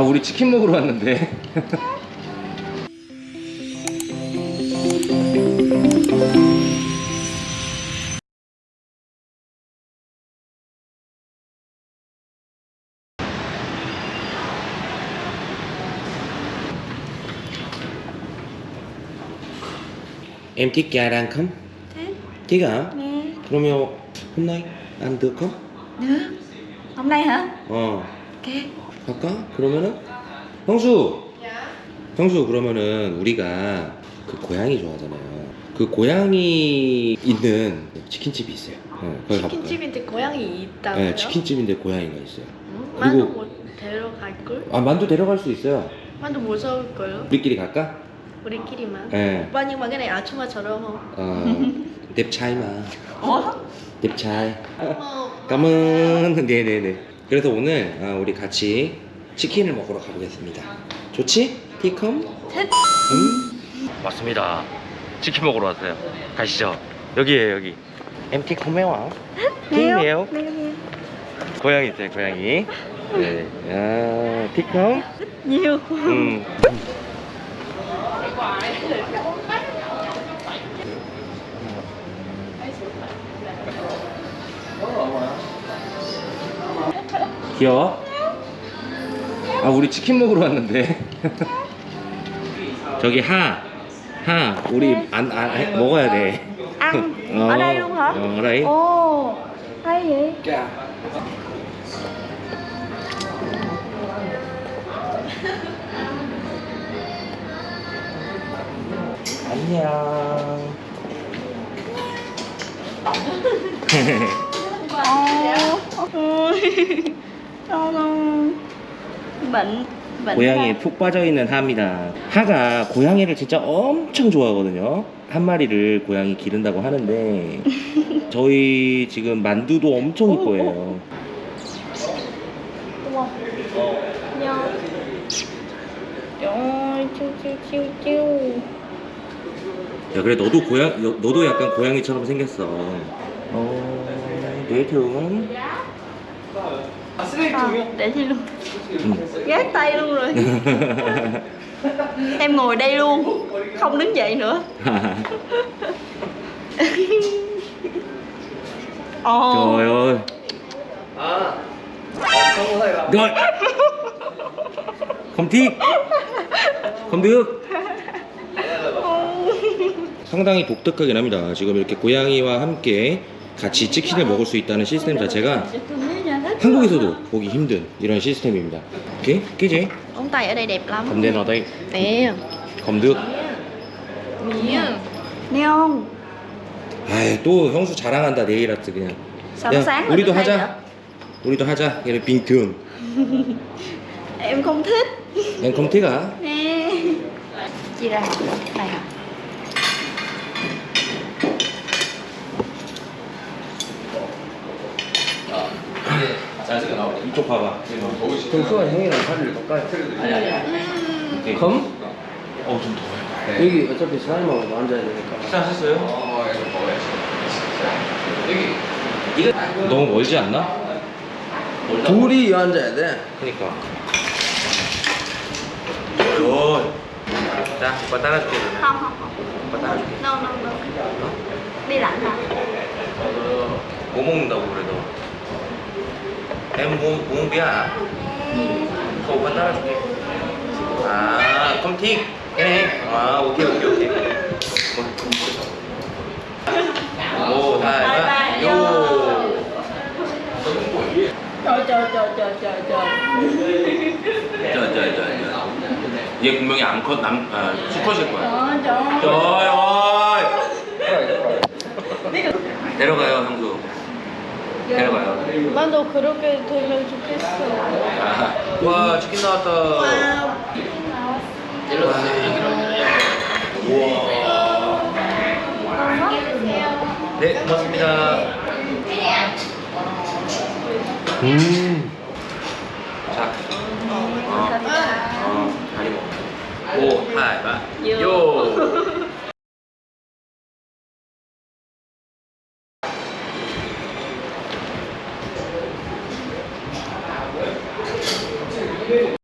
아 우리 치킨 먹으러 왔는데 Em thích gà rang không? Thích Thích hả? Nè 그러면 hôm nay ăn được không? Được Hôm nay hả? 어 Ok 갈까? 그러면은 형수 형수 그러면은 우리가 그 고양이 좋아하잖아요 그 고양이 있는 치킨집이 있어요 어, 거기 가볼까요? 치킨집인데 고양이 있다고요? 네 치킨집인데 고양이가 있어요 응? 그리고- 만두 못 데려갈걸? 아 만두 데려갈 수 있어요 만두 무서울걸요? 우리끼리 갈까? 우리끼리만 네 오빠 nhưng mà cái này 아줌마처럼 어. trai 어. 감은 네네네 그래서 오늘 아, 우리 같이 치킨을 먹으러 가보겠습니다. 좋지? 티컴? 음. 맞습니다. 치킨 먹으러 왔어요. 가시죠. 여기에요 여기. MT 코메와 티메요. 고양이 있어요 고양이. 네. 아, 티컴 Nhiều 음. 귀여워? 아 우리 치킨 먹으러 왔는데. 저기 하, 하 우리 안, 안 해- 먹어야 돼. hả? 어, đây Ồ Hay vậy 안녕. Ồ Không Bệnh Bệnh 고양이에 푹 빠져 있는 하입니다. 하가 고양이를 진짜 엄청 좋아하거든요. 한 마리를 고양이 기른다고 하는데 저희 지금 만두도 엄청 이뻐해요. Chiêu chiêu 야 그래 너도 고양 너- 너도 약간 고양이처럼 생겼어. 어, 내 thường à, Để đi luôn 응. Gác tay luôn rồi Em ngồi đây luôn Không đứng dậy nữa Ồ Trời ơi. Rồi. Không thích. Không được. 상당히 독특하긴 합니다. 지금 이렇게 고양이와 함께 같이 치킨을 먹을 수 있다는 시스템 자체가 한국에서도 보기 힘든 이런 시스템입니다. 오케이? tay ở đây đẹp lắm Cầm lên vào đây. Nè Không được. Mía Nghe không? 아이, 또 형수 자랑한다, 네일 아트 그냥. Mà 우리도 하자. 우리도 하자. 얘는 빙thường. Em không thích Em không thích hả? Nè Chia ra Đây hả? 이쪽 봐봐. 형수가 형이랑 자리를 바꿔요. 오케이. 검? 어우 좀 더워요. 여기 어차피 사장님하고 앉아야 되니까 식사하셨어요? 이거 너무 멀지 않나? 둘이 앉아야 돼 그니까. 굿. 자, 오빠 따라줄게. 오빠 따라줄게. No no no Đi lạnh hả? 뭐 먹는다고 그래도? À? 따라줄게. 아, không thích. cái này. 아, 오케이, 오케이, 오케이. 오, 다, 다. 요. Trời trời trời trời trời trời 저, 저, 저, 저. 얘 분명히 암컷, 남, 아, 수컷일 거야. 어이, 데려가요, 형수. 데려가요. 나도 그렇게 되면 좋겠어 아, 와, 치킨 나왔다. 와 네, 고맙습니다. 음. 자. 어, 어, 다리 먹어. 오, 하이, 바. 요. dele.